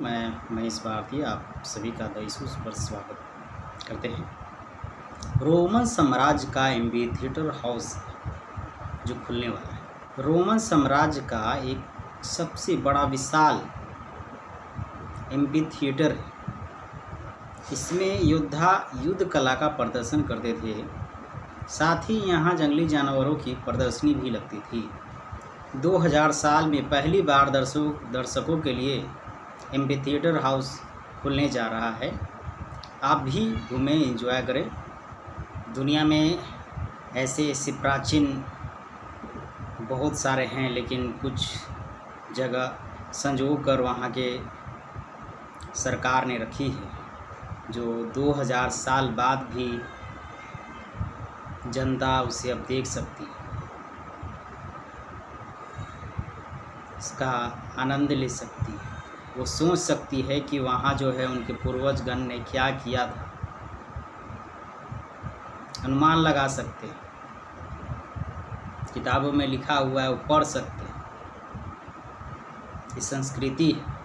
मैं महेश भारती, आप सभी का दईसूस पर स्वागत करते हैं। रोमन साम्राज्य का एम्बी थिएटर हाउस जो खुलने वाला है। रोमन साम्राज्य का एक सबसे बड़ा विशाल एम्बी थिएटर है। इसमें योद्धा युद्ध कला का प्रदर्शन करते थे। साथ ही यहाँ जंगली जानवरों की प्रदर्शनी भी लगती थी। 2000 साल में पहली बार दर्शकों दर्शकों के लिए एम्पी थिएटर हाउस खुलने जा रहा है। आप भी घूमें इंजॉय करें। दुनिया में ऐसे ऐसे प्राचीन बहुत सारे हैं, लेकिन कुछ जगह संजो कर वहाँ के सरकार ने रखी है, जो 2000 साल बाद भी जनता उसे अब देख सकती है। इसका आनंद ले सकती है। वो सोच सकती है कि वहाँ जो है उनके पूर्वजगण ने क्या किया था। अनुमान लगा सकते हैं। किताबों में लिखा हुआ है, वो पढ़ सकते हैं। ये संस्कृति है।